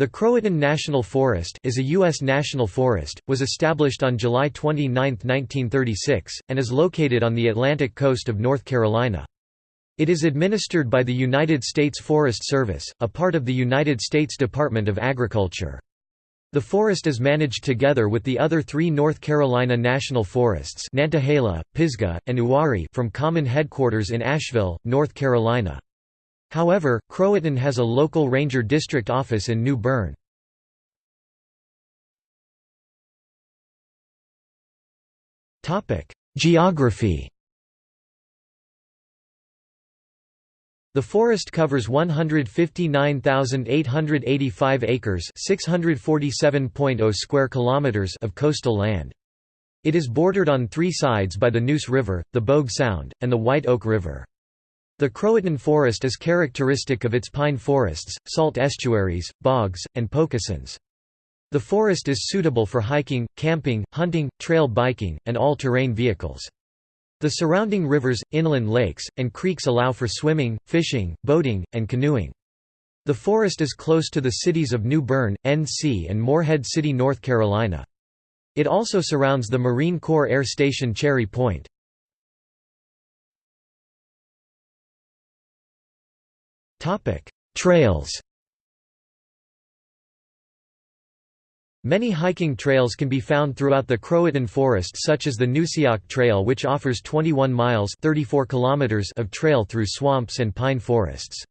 The Croatan National Forest is a U.S. national forest, was established on July 29, 1936, and is located on the Atlantic coast of North Carolina. It is administered by the United States Forest Service, a part of the United States Department of Agriculture. The forest is managed together with the other three North Carolina national forests Nantahala, Pisgah, and Uwharrie from common headquarters in Asheville, North Carolina. However, Croatan has a local ranger district office in New Bern. Geography The forest covers 159,885 acres, 647.0 square kilometers of coastal land. It is bordered on three sides by the Neuse River, the Bogue Sound, and the White Oak River. The Croatan forest is characteristic of its pine forests, salt estuaries, bogs, and pocosins. The forest is suitable for hiking, camping, hunting, trail biking, and all-terrain vehicles. The surrounding rivers, inland lakes, and creeks allow for swimming, fishing, boating, and canoeing. The forest is close to the cities of New Bern, NC and Morehead City, North Carolina. It also surrounds the Marine Corps Air Station Cherry Point. Trails Many hiking trails can be found throughout the Croatan forest such as the Neusiok Trail which offers 21 miles 34 kilometers of trail through swamps and pine forests.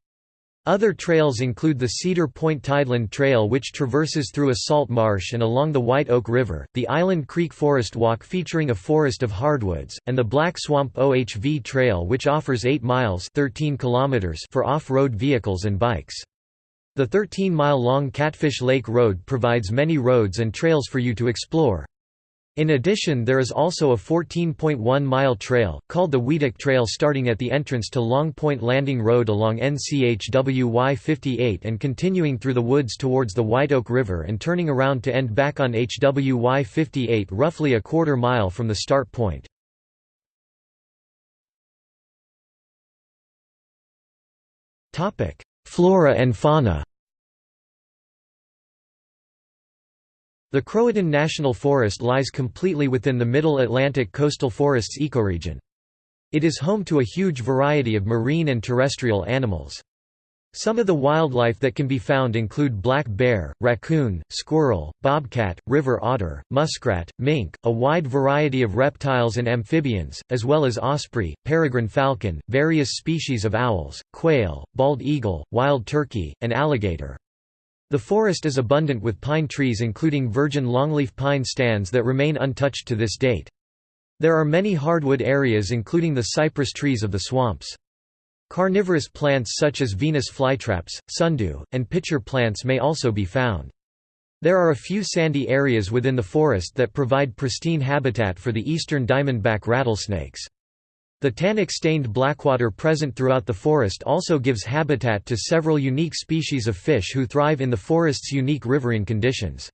Other trails include the Cedar Point Tideland Trail which traverses through a salt marsh and along the White Oak River, the Island Creek Forest Walk featuring a forest of hardwoods, and the Black Swamp OHV Trail which offers 8 miles 13 kilometers for off-road vehicles and bikes. The 13-mile-long Catfish Lake Road provides many roads and trails for you to explore. In addition there is also a 14.1-mile trail, called the Weetock Trail starting at the entrance to Long Point Landing Road along NCHWY 58 and continuing through the woods towards the White Oak River and turning around to end back on HWY 58 roughly a quarter mile from the start point. Flora and fauna The Croatan National Forest lies completely within the Middle Atlantic coastal forests ecoregion. It is home to a huge variety of marine and terrestrial animals. Some of the wildlife that can be found include black bear, raccoon, squirrel, bobcat, river otter, muskrat, mink, a wide variety of reptiles and amphibians, as well as osprey, peregrine falcon, various species of owls, quail, bald eagle, wild turkey, and alligator. The forest is abundant with pine trees including virgin longleaf pine stands that remain untouched to this date. There are many hardwood areas including the cypress trees of the swamps. Carnivorous plants such as Venus flytraps, sundew, and pitcher plants may also be found. There are a few sandy areas within the forest that provide pristine habitat for the eastern diamondback rattlesnakes. The tannic-stained blackwater present throughout the forest also gives habitat to several unique species of fish who thrive in the forest's unique riverine conditions.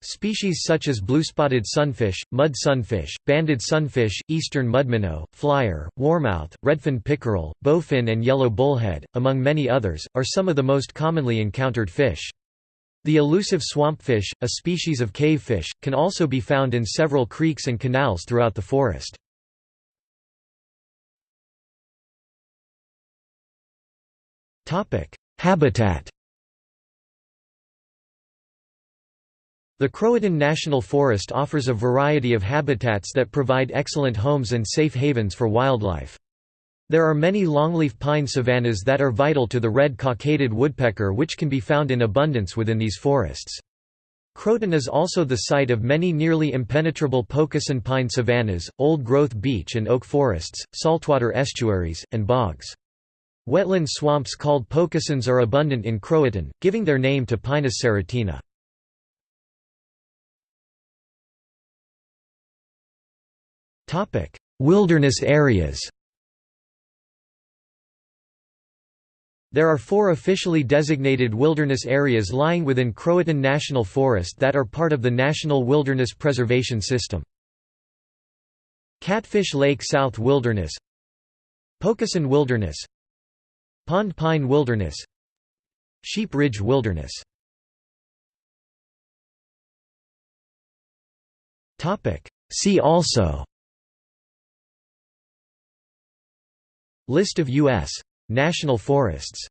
Species such as blue-spotted sunfish, mud sunfish, banded sunfish, eastern mudminnow, flyer, warmouth, redfin pickerel, bowfin and yellow bullhead, among many others, are some of the most commonly encountered fish. The elusive swampfish, a species of cavefish, can also be found in several creeks and canals throughout the forest. Habitat The Croatan National Forest offers a variety of habitats that provide excellent homes and safe havens for wildlife. There are many longleaf pine savannas that are vital to the red-cockaded woodpecker which can be found in abundance within these forests. Croatan is also the site of many nearly impenetrable pocosin pine savannas, old-growth beech and oak forests, saltwater estuaries, and bogs. Wetland swamps called pocosins are abundant in Croatan, giving their name to Pinus serotina. Wilderness areas There are four officially designated wilderness areas lying within Croatan National Forest that are part of the National Wilderness Preservation System. Catfish Lake South Wilderness Pocosin Wilderness Pond Pine Wilderness Sheep Ridge Wilderness. See also. List of U.S. national forests.